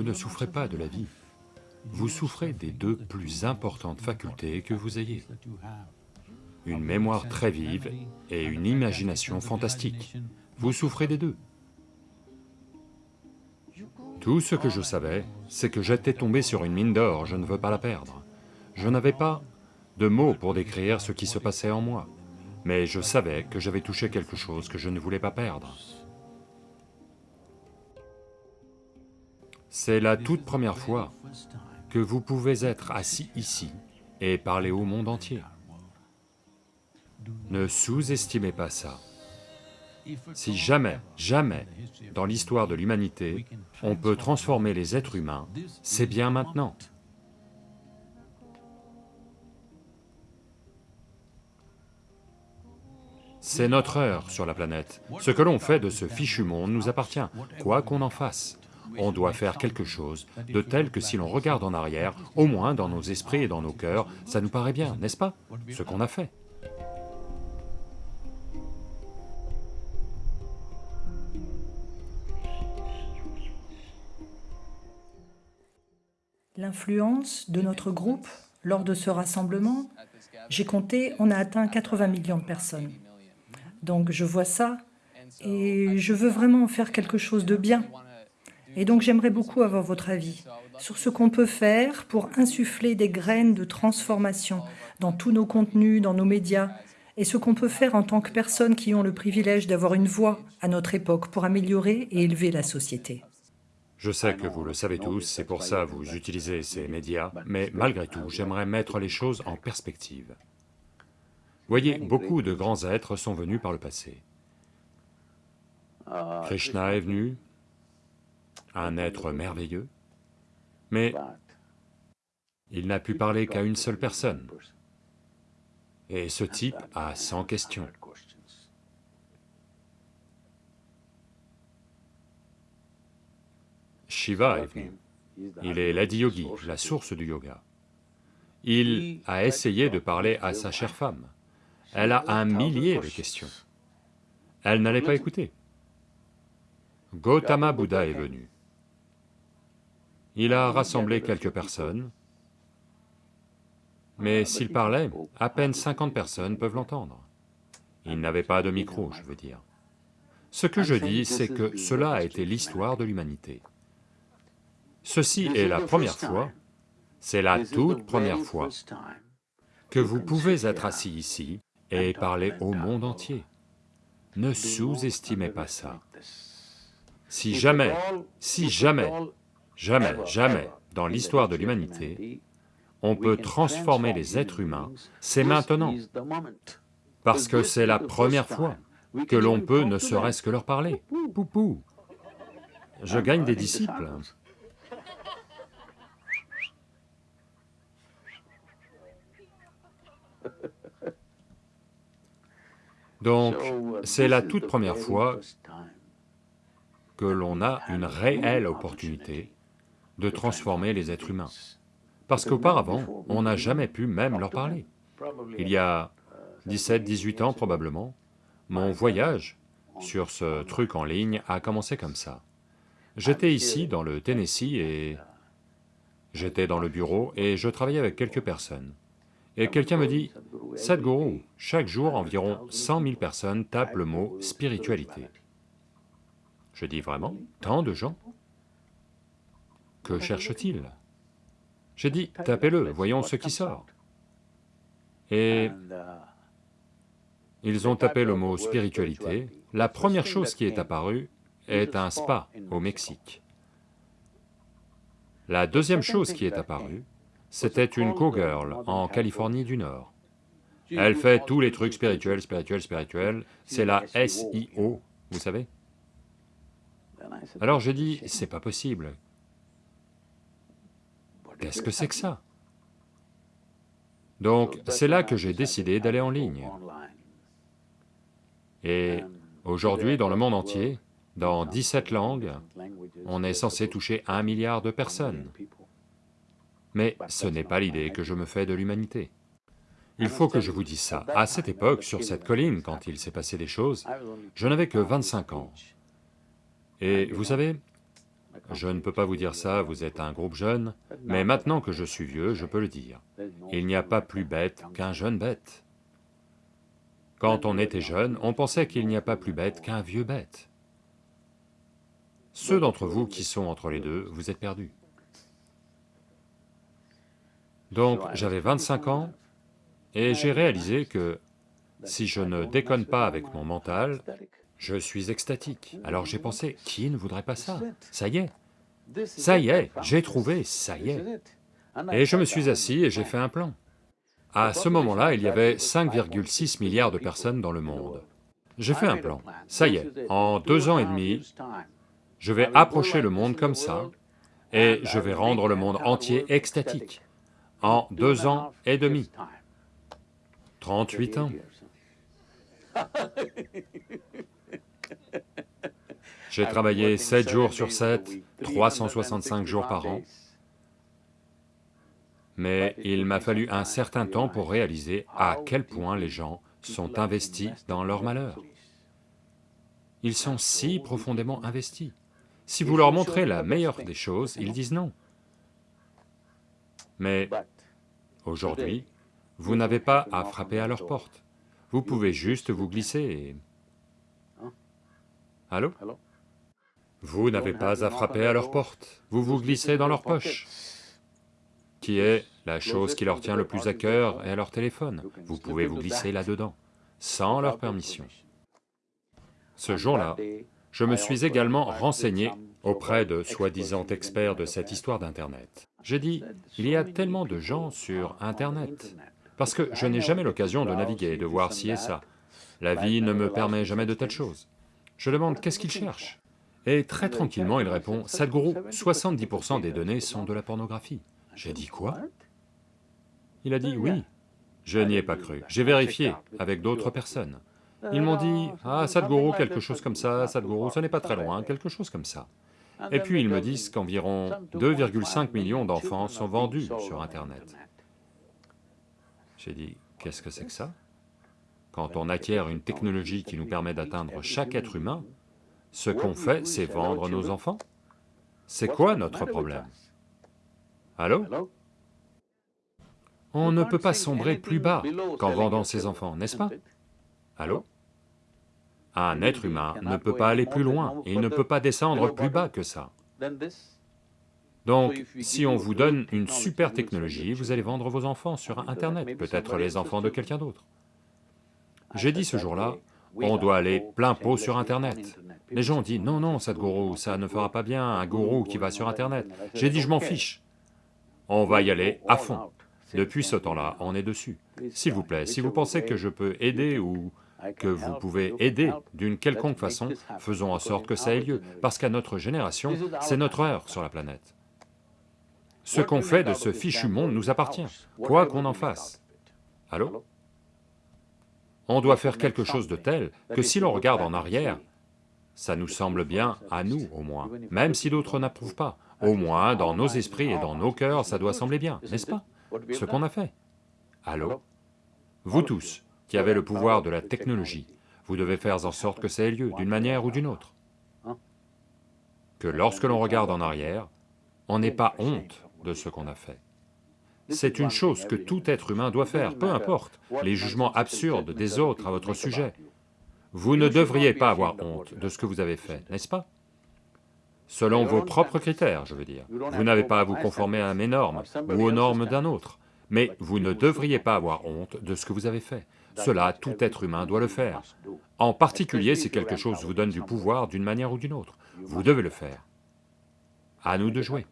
vous ne souffrez pas de la vie, vous souffrez des deux plus importantes facultés que vous ayez. Une mémoire très vive et une imagination fantastique. Vous souffrez des deux. Tout ce que je savais, c'est que j'étais tombé sur une mine d'or, je ne veux pas la perdre. Je n'avais pas de mots pour décrire ce qui se passait en moi, mais je savais que j'avais touché quelque chose que je ne voulais pas perdre. C'est la toute première fois que vous pouvez être assis ici et parler au monde entier. Ne sous-estimez pas ça. Si jamais, jamais, dans l'histoire de l'humanité, on peut transformer les êtres humains, c'est bien maintenant. C'est notre heure sur la planète. Ce que l'on fait de ce fichu monde nous appartient, quoi qu'on en fasse. On doit faire quelque chose de tel que si l'on regarde en arrière, au moins dans nos esprits et dans nos cœurs, ça nous paraît bien, n'est-ce pas? Ce qu'on a fait. L'influence de notre groupe lors de ce rassemblement, j'ai compté, on a atteint 80 millions de personnes. Donc je vois ça et je veux vraiment faire quelque chose de bien. Et donc j'aimerais beaucoup avoir votre avis sur ce qu'on peut faire pour insuffler des graines de transformation dans tous nos contenus, dans nos médias, et ce qu'on peut faire en tant que personnes qui ont le privilège d'avoir une voix à notre époque pour améliorer et élever la société. Je sais que vous le savez tous, c'est pour ça que vous utilisez ces médias, mais malgré tout, j'aimerais mettre les choses en perspective. Voyez, beaucoup de grands êtres sont venus par le passé. Krishna est venu, un être merveilleux, mais il n'a pu parler qu'à une seule personne. Et ce type a 100 questions. Shiva est venu. Il est l'Adiyogi, la source du yoga. Il a essayé de parler à sa chère femme. Elle a un millier de questions. Elle n'allait pas écouter. Gautama Bouddha est venu. Il a rassemblé quelques personnes, mais s'il parlait, à peine 50 personnes peuvent l'entendre. Il n'avait pas de micro, je veux dire. Ce que je dis, c'est que cela a été l'histoire de l'humanité. Ceci est la première fois, c'est la toute première fois que vous pouvez être assis ici et parler au monde entier. Ne sous-estimez pas ça. Si jamais, si jamais, jamais, jamais, dans l'histoire de l'humanité, on peut transformer les êtres humains, c'est maintenant, parce que c'est la première fois que l'on peut ne serait-ce que leur parler. Poupou, je gagne des disciples. Donc, c'est la toute première fois que l'on a une réelle opportunité de transformer les êtres humains. Parce qu'auparavant, on n'a jamais pu même leur parler. Il y a 17, 18 ans probablement, mon voyage sur ce truc en ligne a commencé comme ça. J'étais ici, dans le Tennessee, et j'étais dans le bureau et je travaillais avec quelques personnes. Et quelqu'un me dit, Sadhguru, chaque jour environ 100 000 personnes tapent le mot spiritualité. Je dis vraiment, tant de gens? Que cherchent-ils J'ai dit, tapez-le, voyons ce qui sort. Et ils ont tapé le mot spiritualité, la première chose qui est apparue est un spa au Mexique. La deuxième chose qui est apparue, c'était une co-girl en Californie. Du Nord. Elle fait tous les trucs spirituels, spirituels, spirituels, c'est la SIO, vous savez Alors j'ai dit, c'est pas possible. Qu'est-ce que c'est que ça? Donc c'est là que j'ai décidé d'aller en ligne. Et aujourd'hui, dans le monde entier, dans 17 langues, on est censé toucher un milliard de personnes. Mais ce n'est pas l'idée que je me fais de l'humanité. Il faut que je vous dise ça. À cette époque, sur cette colline, quand il s'est passé des choses, je n'avais que 25 ans. Et vous savez, Je ne peux pas vous dire ça, vous êtes un groupe jeune, mais maintenant que je suis vieux, je peux le dire. Il n'y a pas plus bête qu'un jeune bête. Quand on était jeune, on pensait qu'il n'y a pas plus bête qu'un vieux bête. Ceux d'entre vous qui sont entre les deux, vous êtes perdus. Donc j'avais 25 ans, et j'ai réalisé que si je ne déconne pas avec mon mental, je suis extatique. Alors j'ai pensé, qui ne voudrait pas ça? Ça y est, ça y est, j'ai trouvé, ça y est. Et je me suis assis et j'ai fait un plan. À ce moment-là, il y avait 5,6 milliards de personnes dans le monde. J'ai fait un plan, ça y est, en deux ans et demi, je vais approcher le monde comme ça, et je vais rendre le monde entier extatique, en deux ans et demi. 38 ans. J'ai travaillé 7 jours sur 7, 365 jours par an, mais il m'a fallu un certain temps pour réaliser à quel point les gens sont investis dans leur malheur. Ils sont si profondément investis. Si vous leur montrez la meilleure des choses, ils disent non. Mais aujourd'hui, vous n'avez pas à frapper à leur porte. Vous pouvez juste vous glisser et... Allô? Vous n'avez pas à frapper à leur porte, vous vous glissez dans leur poche, qui est la chose qui leur tient le plus à cœur et à leur téléphone. Vous pouvez vous glisser là-dedans, sans leur permission. Ce jour-là, je me suis également renseigné auprès de soi-disant experts de cette histoire d'Internet. J'ai dit, il y a tellement de gens sur Internet, parce que je n'ai jamais l'occasion de naviguer, de voir ci et ça. La vie ne me permet jamais de telles choses. Je demande qu'est-ce qu'il cherche Et très tranquillement il répond, Sadhguru, 70% des données sont de la pornographie. J'ai dit quoi? Il a dit oui. Je n'y ai pas cru, j'ai vérifié avec d'autres personnes. Ils m'ont dit, ah Sadhguru, quelque chose comme ça, Sadhguru, ce n'est pas très loin, quelque chose comme ça. Et puis ils me disent qu'environ 2,5 millions d'enfants sont vendus sur Internet. J'ai dit, qu'est-ce que c'est que ça? Quand on acquiert une technologie qui nous permet d'atteindre chaque être humain, ce qu'on fait, c'est vendre nos enfants. C'est quoi notre problème Allô On ne peut pas sombrer plus bas qu'en vendant ses enfants, n'est-ce pas Allô Un être humain ne peut pas aller plus loin, il ne peut pas descendre plus bas que ça. Donc, si on vous donne une super technologie, vous allez vendre vos enfants sur Internet, peut-être les enfants de quelqu'un d'autre. J'ai dit ce jour-là, on doit aller plein pot sur Internet. Les gens ont dit, non, non, Sadhguru, ça ne fera pas bien, un gourou qui va sur Internet. J'ai dit, je m'en fiche, on va y aller à fond. Depuis ce temps-là, on est dessus. S'il vous plaît, si vous pensez que je peux aider ou que vous pouvez aider d'une quelconque façon, faisons en sorte que ça ait lieu, parce qu'à notre génération, c'est notre heure sur la planète. Ce qu'on fait de ce fichu monde nous appartient, quoi qu'on en fasse. Allô? On doit faire quelque chose de tel que si l'on regarde en arrière, ça nous semble bien à nous au moins, même si d'autres n'approuvent pas. Au moins, dans nos esprits et dans nos cœurs, ça doit sembler bien, n'est-ce pas? Ce qu'on a fait. Allô? Vous tous, qui avez le pouvoir de la technologie, vous devez faire en sorte que ça ait lieu, d'une manière ou d'une autre. Que lorsque l'on regarde en arrière, on n'ait pas honte de ce qu'on a fait. C'est une chose que tout être humain doit faire, peu importe les jugements absurdes des autres à votre sujet. Vous ne devriez pas avoir honte de ce que vous avez fait, n'est-ce pas? Selon vos propres critères, je veux dire. Vous n'avez pas à vous conformer à mes normes ou aux normes d'un autre, mais vous ne devriez pas avoir honte de ce que vous avez fait. Cela, tout être humain doit le faire. En particulier si quelque chose vous donne du pouvoir d'une manière ou d'une autre. Vous devez le faire. À nous de jouer.